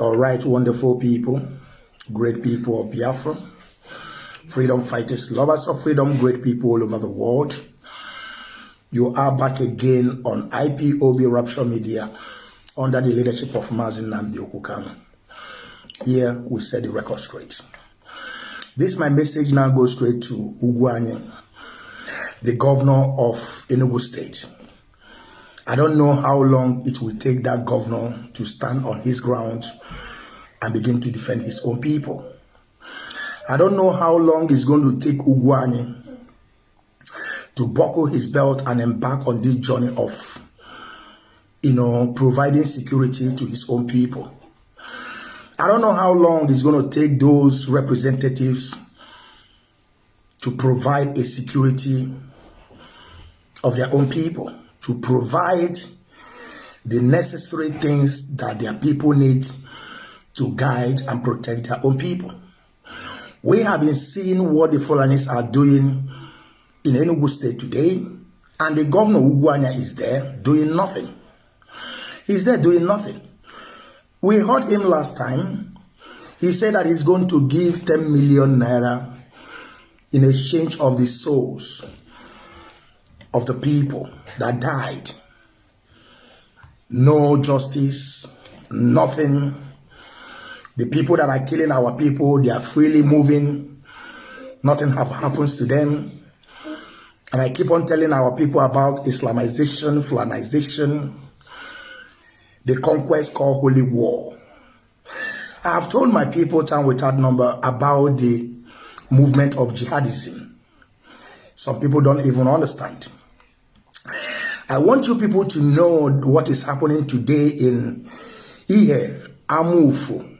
All right, wonderful people, great people of Biafra, freedom fighters, lovers of freedom, great people all over the world. You are back again on IPOB Rapture Media under the leadership of Mazi Nnamdi Okwu Kanu. Here we set the record straight. This my message now goes straight to Ugwuanyi, the governor of Enugu State. I don't know how long it will take that governor to stand on his ground and begin to defend his own people. I don't know how long it's going to take Ugwuanyi to buckle his belt and embark on this journey of, you know, providing security to his own people. I don't know how long it's going to take those representatives to provide a security of their own people to provide the necessary things that their people need to guide and protect their own people. We have been seeing what the Fulanis are doing in Enugu State today, and the governor Ugwuanyi is there doing nothing. He's there doing nothing. We heard him last time. He said that he's going to give 10 million naira in exchange of the souls of the people that died. No justice, nothing. The people that are killing our people, they are freely moving. Nothing have happens to them. And I keep on telling our people about Islamization, Fulanization, the conquest called Holy War. I have told my people time without number about the movement of jihadism. Some people don't even understand. I want you people to know what is happening today in Ihe, Amufu,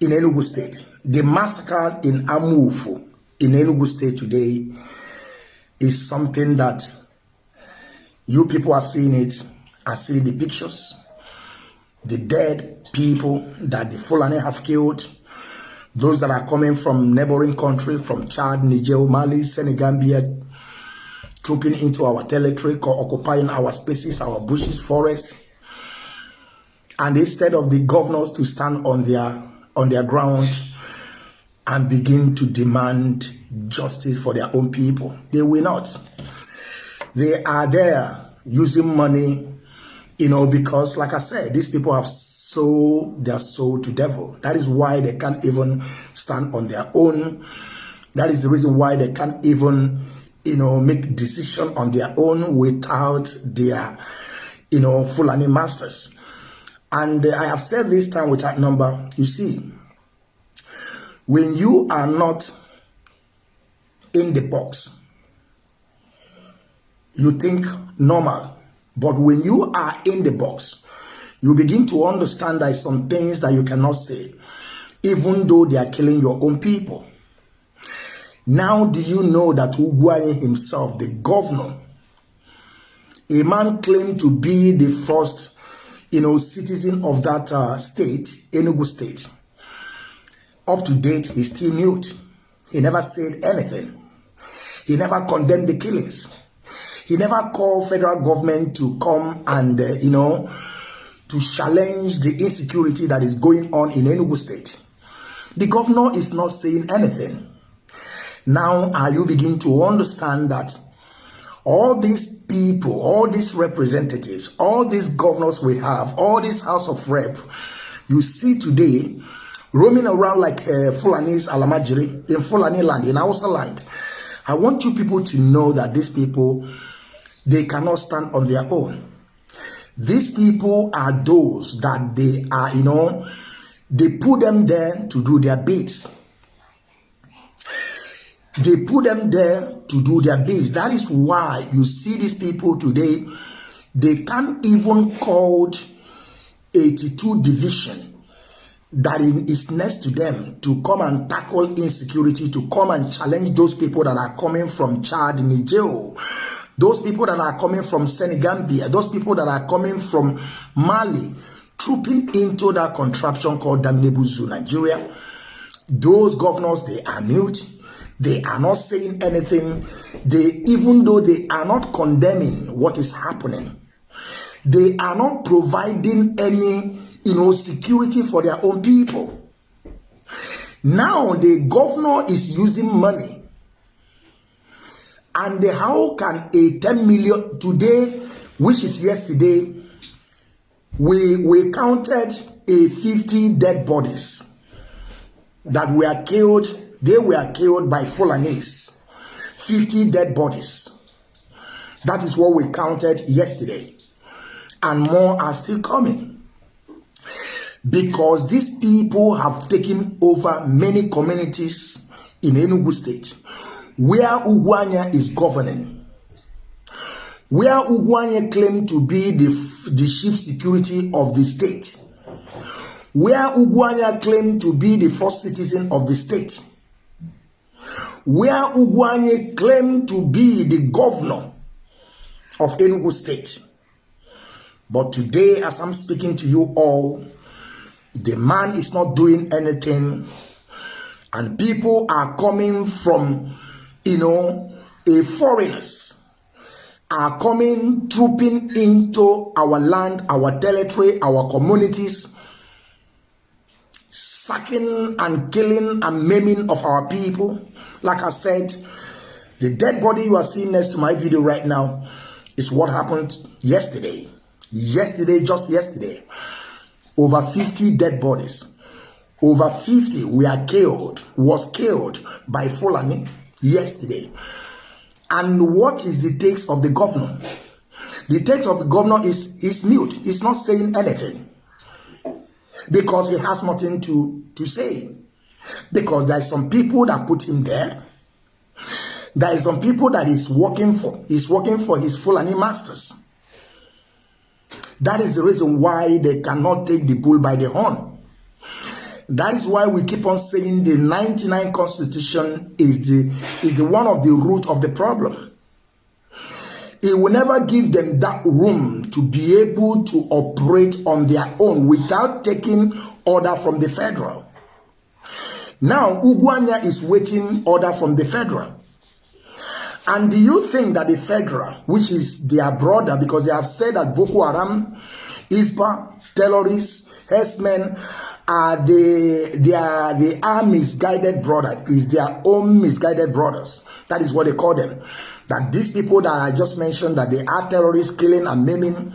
in Enugu State. The massacre in Amufu, in Enugu State today, is something that you people are seeing it, are seeing the pictures, the dead people that the Fulani have killed, those that are coming from neighboring country, from Chad, Niger, Mali, Senegambia, trooping into our territory, or occupying our spaces, our bushes, forests. And instead of the governors to stand on their on their ground and begin to demand justice for their own people, they will not. They are there using money, you know, because like I said, these people have sold their soul to devil. That is why they can't even stand on their own. That is the reason why they can't even you know, make decision on their own without their, you know, Fulani masters. And uh, I have said this time without number, you see, when you are not in the box, you think normal. But when you are in the box, you begin to understand that some things that you cannot say, even though they are killing your own people. Now do you know that Ugwuanyi himself, the governor, a man claimed to be the first, you know, citizen of that uh, state, Enugu state. Up to date, he's still mute. He never said anything. He never condemned the killings. He never called federal government to come and, uh, you know, to challenge the insecurity that is going on in Enugu state. The governor is not saying anything. Now are you begin to understand that all these people, all these representatives, all these governors we have, all this House of Rep, you see today roaming around like uh, Fulani's Almajiri in Fulani land, in Hausa land. I want you people to know that these people, they cannot stand on their own. These people are those that they are, you know, they put them there to do their bids. They put them there to do their bids. That is why you see these people today, they can't even call 82 division that is next to them to come and tackle insecurity, to come and challenge those people that are coming from Chad, Niger, those people that are coming from Senegambia, those people that are coming from Mali, trooping into that contraption called Damnebuzu, Nigeria. Those governors, they are mute they are not saying anything. They, even though they are not condemning what is happening, they are not providing any you know, security for their own people. Now the governor is using money. And how can a 10 million today, which is yesterday, we we counted a 50 dead bodies that were killed. They were killed by Fulanese. 50 dead bodies. That is what we counted yesterday. And more are still coming. Because these people have taken over many communities in Enugu State where Ugwuanyi is governing. Where Ugwuanyi claimed to be the, the chief security of the state. Where Ugwuanyi claimed to be the first citizen of the state. Where Ugwanya claimed to be the governor of Enugu State. But today, as I'm speaking to you all, the man is not doing anything, and people are coming from, you know, a foreigners are coming trooping into our land, our territory, our communities, sacking and killing and maiming of our people. Like I said, the dead body you are seeing next to my video right now is what happened yesterday. Yesterday, just yesterday, over 50 dead bodies. Over 50 were killed, was killed by Fulani yesterday. And what is the takes of the governor? The takes of the governor is, is mute. He's not saying anything. Because he has nothing to, to say. Because there are some people that put him there. There is some people that is working for. He's working for his Fulani masters. That is the reason why they cannot take the bull by the horn. That is why we keep on saying the 99 constitution is the is the one of the root of the problem. It will never give them that room to be able to operate on their own without taking order from the federal. Now, Ugwanya is waiting order from the federal. And do you think that the federal, which is their brother, because they have said that Boko Haram, ISPA, terrorists, herdsmen, are the they are they are misguided brother is their own misguided brothers. That is what they call them. That these people that I just mentioned that they are terrorists, killing and maiming,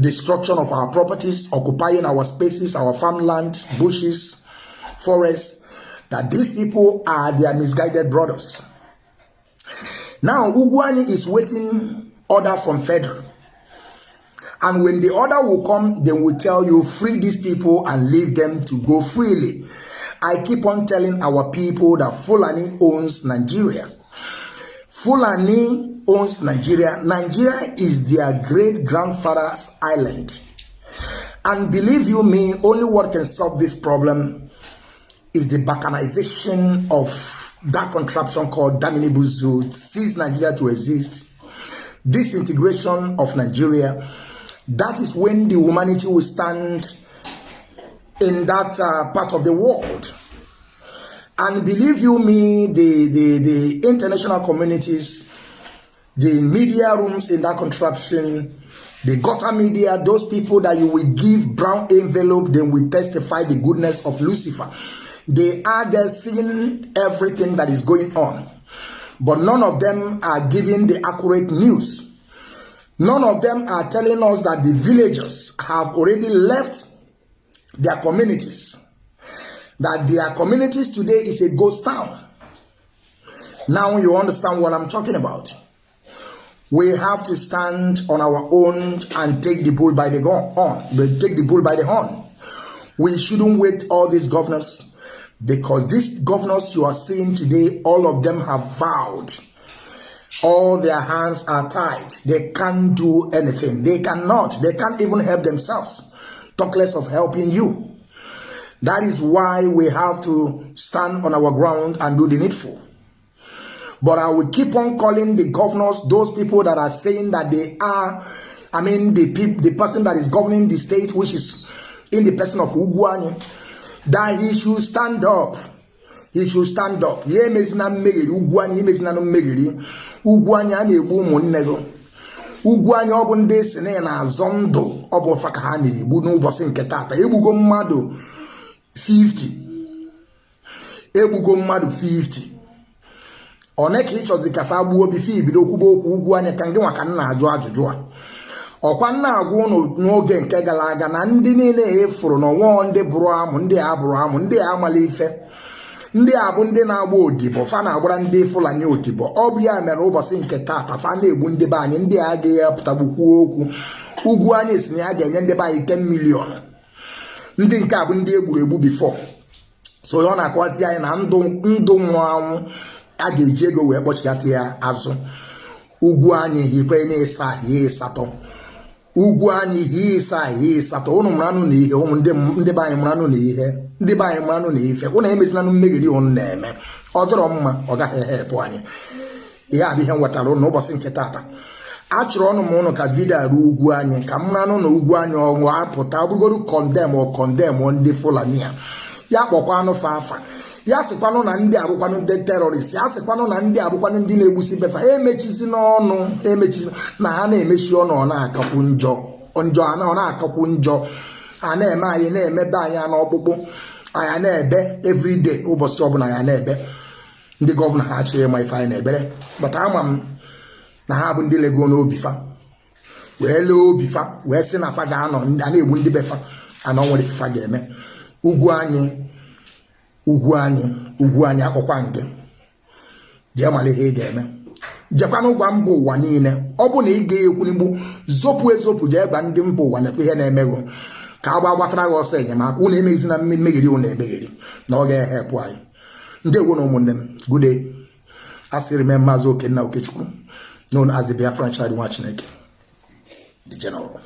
destruction of our properties, occupying our spaces, our farmland, bushes, forests. That these people are their misguided brothers. Now, Ugwuanyi is waiting order from federal. And when the order will come, they will tell you, free these people and leave them to go freely. I keep on telling our people that Fulani owns Nigeria. Fulani owns Nigeria. Nigeria is their great grandfather's island. And believe you me, only what can solve this problem is the balkanization of that contraption called Damini Buzu cease Nigeria to exist, disintegration of Nigeria, that is when the humanity will stand in that uh, part of the world. And believe you me, the, the, the international communities, the media rooms in that contraption, the gutter media, those people that you will give brown envelope, then will testify the goodness of Lucifer. They are there seeing everything that is going on. But none of them are giving the accurate news. None of them are telling us that the villagers have already left their communities. That their communities today is a ghost town. Now you understand what I'm talking about. We have to stand on our own and take the bull by the horn. Take the bull by the horn. We shouldn't wait all these governors because these governors you are seeing today, all of them have vowed. All their hands are tied. They can't do anything. They cannot. They can't even help themselves. Talk less of helping you. That is why we have to stand on our ground and do the needful. But I will keep on calling the governors, those people that are saying that they are, I mean, the, the person that is governing the state, which is in the person of Ugwani, that he should stand up. He should stand up. Ya emezina mmegheri ugwu anyị emezina na mmegheri ugwu anyị a na-egbu ụmụnne gị. Ugwu anyị ọ bụ ndị si na na-azọ ndụ ọ bụ fa ka ha na-egbu n'ụbọchị nke taata. Egbugo mmadụ 50 egbugo mmadụ 50 one ka chọzi ka fa gbuo bife ibido kwuba okwu ugwu anyị ka ngị nwa ka m na-ajụ ajụjụ a. Ọkwa nna agwa ụnụ n'oge nke gara aga na ndị niile efuru na onwe ndị bụrụ amụ ndị a bụrụ amụ ndị a amala ife. Ndị a bụ ndị na-agba odibo fa na-agbara ndị fulani odibo. Ọ bụ ya mere ụbọchị nke taata fa na-egbu ndị be anyị ndị a agaghị apụtagbukwuo okwu. Ugwu anyị si na ya ga-enye ndị be anyị 10 milion ndị nke a bụ ndị egburu egbu bifo so ọ na-akọwazi anyị na ndụ nwụrụ anwụ a ga-eji ego wee kpọchigata ya azụ. Ugwu anyị hikwe na-esa ahịa ịsatọ. Ugwu anyị hie ịsa ahịa ịsatọ. Ụnụ mụranụ na ihe ụmụ ndị be anyị mụranụ na ihe ndị be anyị mụranụ na ife. Ụnụ emezinanụ mmegheri ụnụ na-eme. Ọ dọrọ mma ọ gaghị ehepụ anyị. Ihe abụ ihe m wetara ụnụ ụbọchị nke taata. A chọrọ ọnụ m ụnụ ka vidio arụ ugwu anyị ka m ranụ na ugwu anyị ọnwụ apụta ọ bụrụgodu kọndem ọ kọndem ndị fulani a. Ya kpọkwanụ fa afa ya sịkwanụ na ndị abụkwanụ ndị terọrist ya sịkwanụ na ndị abụkwanụ ndị na-egbusi befa emechizi n'ọnụ emechizi na ha na-emechi ọnụ ọ na-akakwu njọ njọ ọ na-akakwu njọ. A na-eme anyị na-emebe anyị n'ọkpụkpụ anyị na-ebe everyday ụbọchị ọbụla ya na-ebe. Ndị gọvanọ ha achọghị ịma ife anyị na-ebere bata ama m na ha bụ ndị lego n'obi fa. Wee lee obi fa wee sị na fa ga-anọ a na-egbu ndị befa anọ nwere ife ga-eme. Ugwu anyị ugwu anyị ugwu anyị akpọkwa nke. Jee mara ihe ị ga-eme. Jekwana gwa mba ụwa niile ọ bụ na ị ga-ekwunigbu zopụ ezopụ jee gwa ndị mba ụwa na-ekwe ihe na-emegụ ka a gba gbatara gị ọsọ enyemaka ụnụ emeghịzi na mmegheri ụnụ emegheri na ọ ga-ehepụ anyị. Ndị egwu na ụmụnne m gude asịrị m maazị okenna okechukwu. Known as the Biafran nwa chineke the general